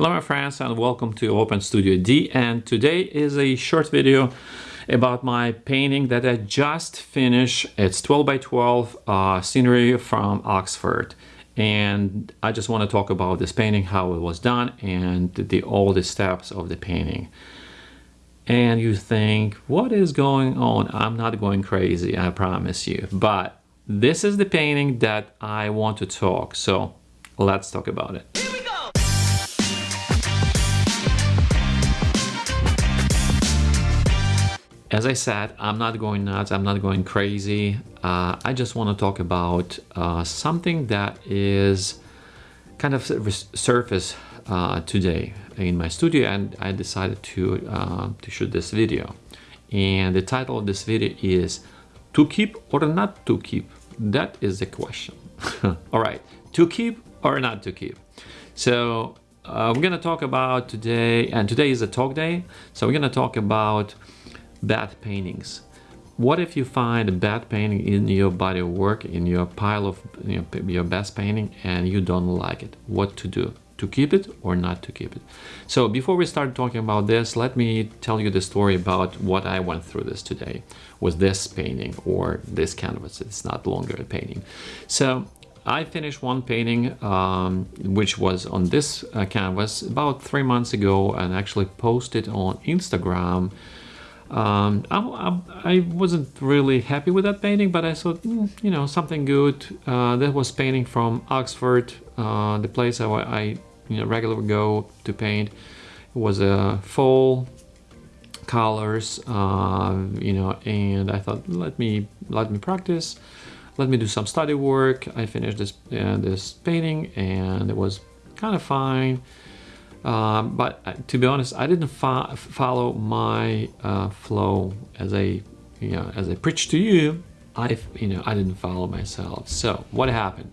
Hello my friends and welcome to Open Studio D and today is a short video about my painting that I just finished. It's 12 by 12 uh, scenery from Oxford and I just want to talk about this painting, how it was done and the, all the steps of the painting. And you think, what is going on? I'm not going crazy, I promise you. But this is the painting that I want to talk. So let's talk about it. As I said, I'm not going nuts, I'm not going crazy. Uh, I just want to talk about uh, something that is kind of surface uh, today in my studio and I decided to, uh, to shoot this video. And the title of this video is To keep or not to keep? That is the question. All right, to keep or not to keep? So uh, we're gonna talk about today, and today is a talk day, so we're gonna talk about bad paintings. What if you find a bad painting in your body of work, in your pile of you know, your best painting, and you don't like it? What to do? To keep it or not to keep it? So before we start talking about this, let me tell you the story about what I went through this today with this painting or this canvas. It's not longer a painting. So I finished one painting um, which was on this uh, canvas about three months ago and actually posted on Instagram um, I, I, wasn't really happy with that painting, but I thought, mm, you know, something good. Uh, that was painting from Oxford, uh, the place I, I you know, regularly go to paint. It was a uh, fall colors, uh, you know, and I thought, let me let me practice, let me do some study work. I finished this uh, this painting, and it was kind of fine. Um, but uh, to be honest, I didn't fo follow my uh, flow as I, you know, as I preach to you. I, you know, I didn't follow myself. So what happened?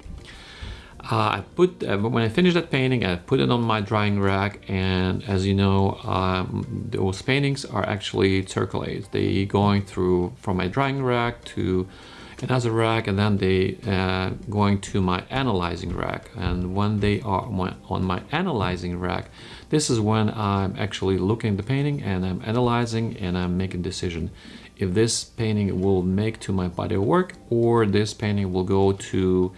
Uh, I put uh, when I finished that painting, I put it on my drying rack, and as you know, um, those paintings are actually circulate. They going through from my drying rack to another rack and then they uh, going to my analyzing rack and when they are on my analyzing rack this is when I'm actually looking at the painting and I'm analyzing and I'm making decision if this painting will make to my body of work or this painting will go to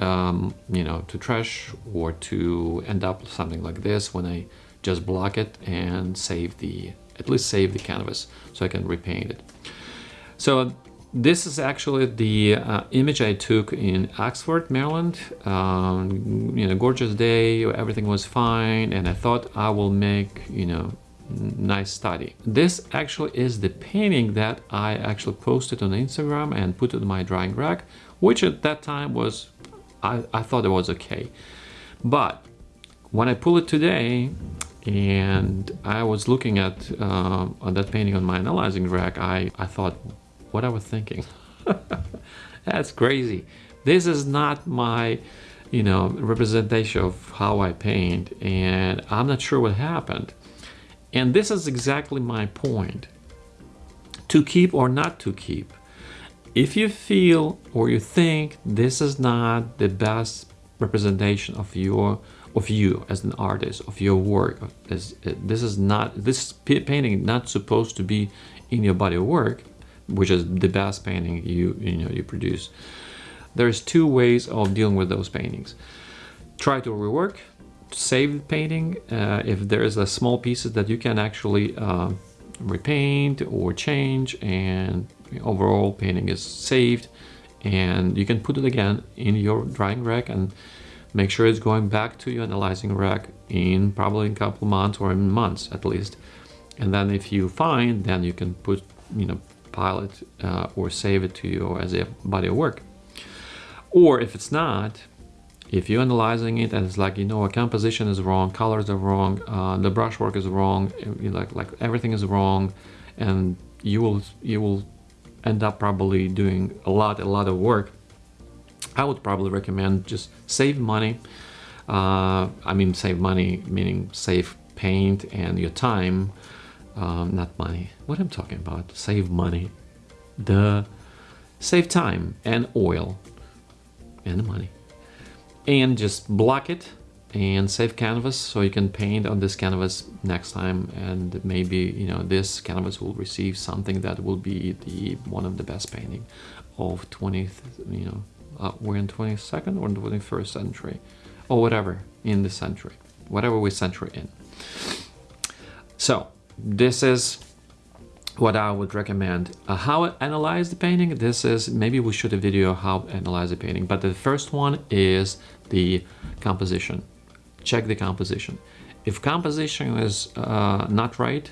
um, you know to trash or to end up something like this when I just block it and save the at least save the canvas so I can repaint it. So this is actually the uh, image I took in Oxford, Maryland. Um, you know, gorgeous day, everything was fine, and I thought I will make, you know, nice study. This actually is the painting that I actually posted on Instagram and put it in my drying rack, which at that time was, I, I thought it was okay. But when I pull it today, and I was looking at uh, that painting on my analyzing rack, I, I thought, what I was thinking. That's crazy. This is not my, you know, representation of how I paint and I'm not sure what happened. And this is exactly my point. To keep or not to keep. If you feel or you think this is not the best representation of your of you as an artist of your work as this is not this painting not supposed to be in your body of work which is the best painting you you know you produce. There's two ways of dealing with those paintings. Try to rework save the painting uh, if there's a small pieces that you can actually uh, repaint or change and overall painting is saved and you can put it again in your drying rack and make sure it's going back to your analyzing rack in probably a couple months or in months at least. And then if you find then you can put you know it uh, or save it to you as a body of work. Or if it's not, if you're analyzing it and it's like, you know, a composition is wrong, colors are wrong, uh, the brushwork is wrong, you like, like everything is wrong, and you will, you will end up probably doing a lot, a lot of work, I would probably recommend just save money. Uh, I mean, save money, meaning save paint and your time um, not money, what I'm talking about, save money, the save time and oil and money. And just block it and save canvas so you can paint on this canvas next time. And maybe you know this canvas will receive something that will be the one of the best painting of 20th you know uh, we're in 22nd or 21st century or whatever in the century whatever we century in. So this is what I would recommend. Uh, how analyze the painting, this is, maybe we should a video how analyze the painting, but the first one is the composition. Check the composition. If composition is uh, not right,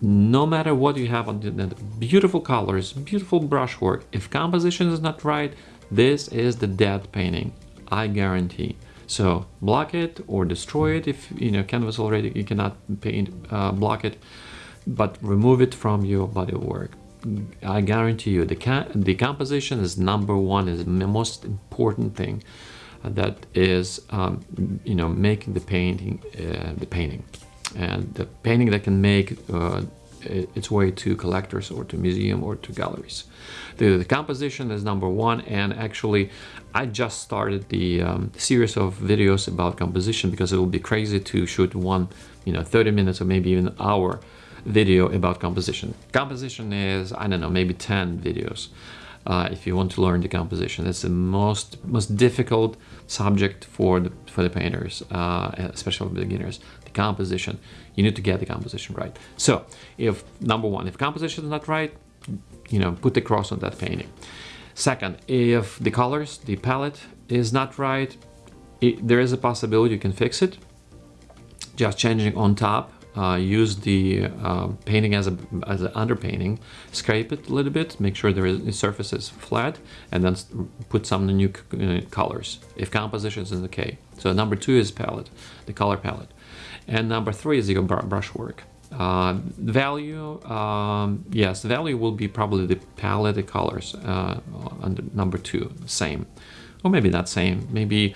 no matter what you have on the beautiful colors, beautiful brushwork, if composition is not right, this is the dead painting, I guarantee. So block it or destroy it if you know canvas already you cannot paint uh, block it but remove it from your body of work. I guarantee you the, the composition is number one, is the most important thing that is, um, you know, making the painting, uh, the painting. And the painting that can make uh, its way to collectors or to museum or to galleries. The, the, composition is number one and actually I just started the um, series of videos about composition because it will be crazy to shoot one, you know, 30 minutes or maybe even an hour video about composition. Composition is, I don't know, maybe 10 videos. Uh, if you want to learn the composition. It's the most most difficult subject for the for the painters, uh, especially beginners. Composition. You need to get the composition right. So, if number one, if composition is not right, you know, put the cross on that painting. Second, if the colors, the palette is not right, it, there is a possibility you can fix it. Just changing on top uh, use the uh, painting as a as an underpainting, scrape it a little bit, make sure the surface is flat, and then put some new uh, colors. If composition is okay. So number two is palette, the color palette, and number three is your br brushwork. Uh, value, um, yes, value will be probably the palette, the colors. Uh, number two, same, or maybe not same. Maybe,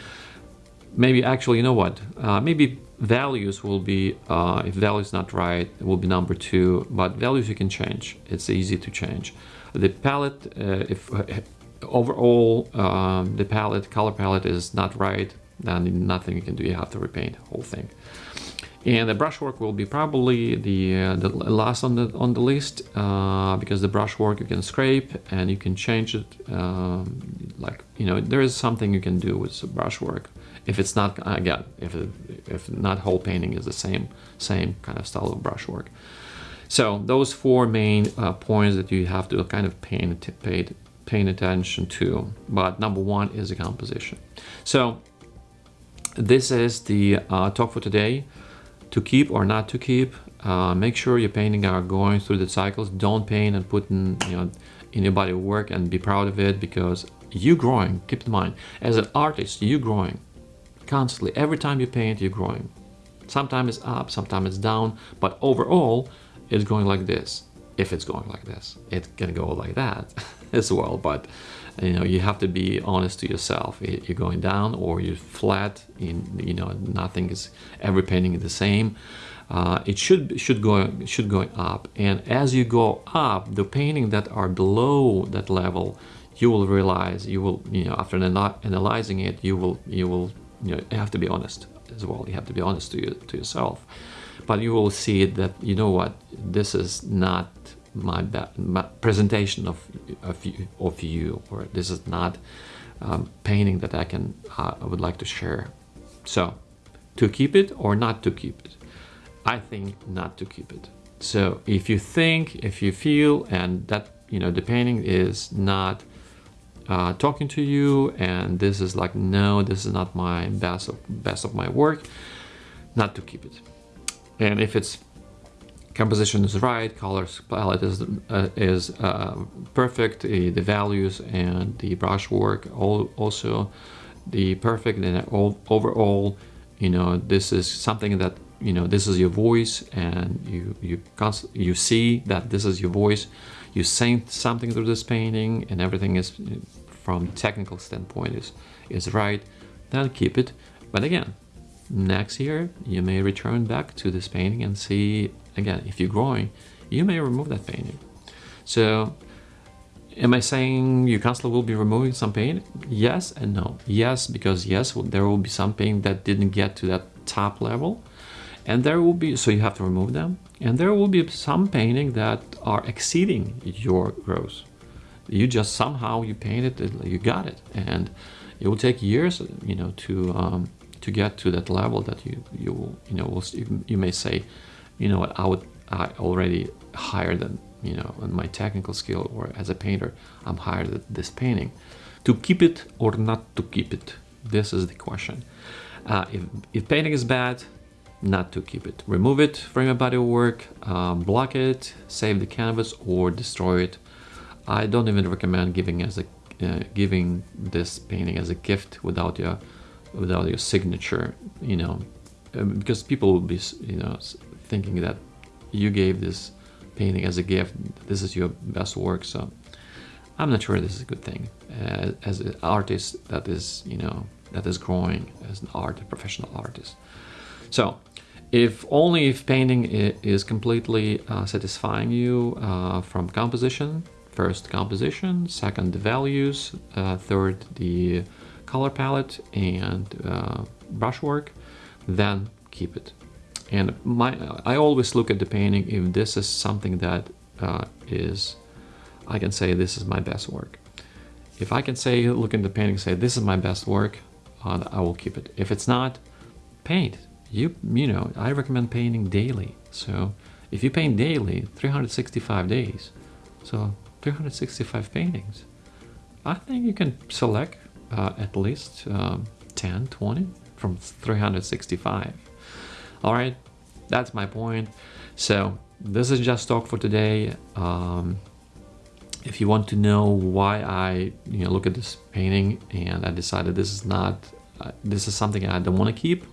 maybe actually, you know what? Uh, maybe values will be, uh, if value is not right, it will be number two, but values you can change. It's easy to change. The palette, uh, if uh, overall um, the palette, color palette is not right, then nothing you can do, you have to repaint the whole thing. And the brushwork will be probably the, uh, the last on the on the list uh, because the brushwork you can scrape and you can change it. Um, like you know, there is something you can do with the brushwork if it's not again if it, if not whole painting is the same same kind of style of brushwork. So those four main uh, points that you have to kind of pay, pay, pay attention to. But number one is the composition. So this is the uh, talk for today to keep or not to keep. Uh, make sure your painting are going through the cycles. Don't paint and put in, you know, in your body of work and be proud of it because you growing. Keep in mind, as an artist, you growing constantly. Every time you paint, you're growing. Sometimes it's up, sometimes it's down, but overall, it's going like this. If it's going like this, it can go like that as well. But you know, you have to be honest to yourself. You're going down or you're flat. In you know, nothing is every painting is the same. Uh, it should should go should go up, and as you go up, the painting that are below that level, you will realize you will you know after analyzing it, you will you will you know you have to be honest as well. You have to be honest to you to yourself, but you will see that you know what this is not my, my presentation of, of you, of you or this is not um, painting that I can uh, I would like to share. So to keep it or not to keep it? I think not to keep it. So if you think, if you feel, and that you know the painting is not uh, talking to you, and this is like no, this is not my best of best of my work, not to keep it. And if it's composition is right, colors palette is uh, is uh, perfect, the, the, values and the brushwork all also the perfect and all, overall, you know, this is something that you know this is your voice and you you you see that this is your voice. You saying something through this painting and everything is from technical standpoint is is right. Then keep it. But again, next year you may return back to this painting and see again if you're growing you may remove that painting so am I saying you constantly will be removing some pain? Yes and no. Yes, because yes, there will be some pain that didn't get to that top level. And there will be, so you have to remove them. And there will be some painting that are exceeding your growth. You just somehow you painted it, you got it. And it will take years, you know, to um, to get to that level that you you you know will, you may say, you know what, I would I already higher than you know in my technical skill or as a painter, I'm higher than this painting. To keep it or not to keep it, this is the question. Uh, if, if painting is bad, not to keep it. Remove it from your body of work, um, block it, save the canvas or destroy it. I don't even recommend giving as a uh, giving this painting as a gift without your without your signature, you know, um, because people will be, you know, thinking that you gave this painting as a gift. This is your best work, so I'm not sure this is a good thing. Uh, as an artist that is, you know, that is growing as an art, a professional artist. So if only if painting is completely uh, satisfying you uh, from composition, first composition, second the values, uh, third the color palette and uh, brushwork, then keep it. And my, I always look at the painting if this is something that uh, is, I can say this is my best work. If I can say, look at the painting, say this is my best work, uh, I will keep it. If it's not, paint you you know I recommend painting daily so if you paint daily 365 days so 365 paintings. I think you can select uh, at least um, 10 20 from 365 all right that's my point. So this is just talk for today. Um, if you want to know why I you know look at this painting and I decided this is not uh, this is something I don't want to keep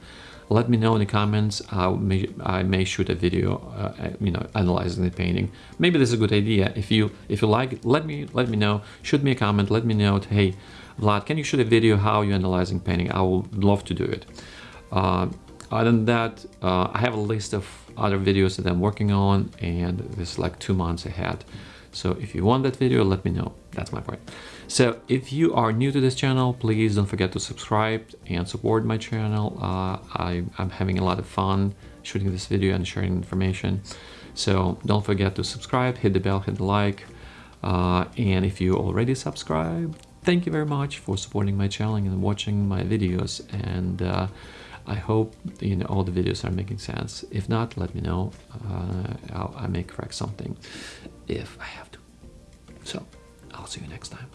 let me know in the comments. I may, I may shoot a video, uh, you know, analyzing the painting. Maybe this is a good idea. If you if you like, let me let me know. Shoot me a comment. Let me know. Hey, Vlad, can you shoot a video how you analyzing painting? I would love to do it. Uh, other than that, uh, I have a list of other videos that I'm working on, and this is like two months ahead. So if you want that video, let me know. That's my point. So if you are new to this channel, please don't forget to subscribe and support my channel. Uh, I, am having a lot of fun shooting this video and sharing information. So don't forget to subscribe, hit the bell, hit the like. Uh, and if you already subscribed, thank you very much for supporting my channel and watching my videos. And uh, I hope you know all the videos are making sense. If not, let me know. Uh, i may correct something if I have to. So I'll see you next time.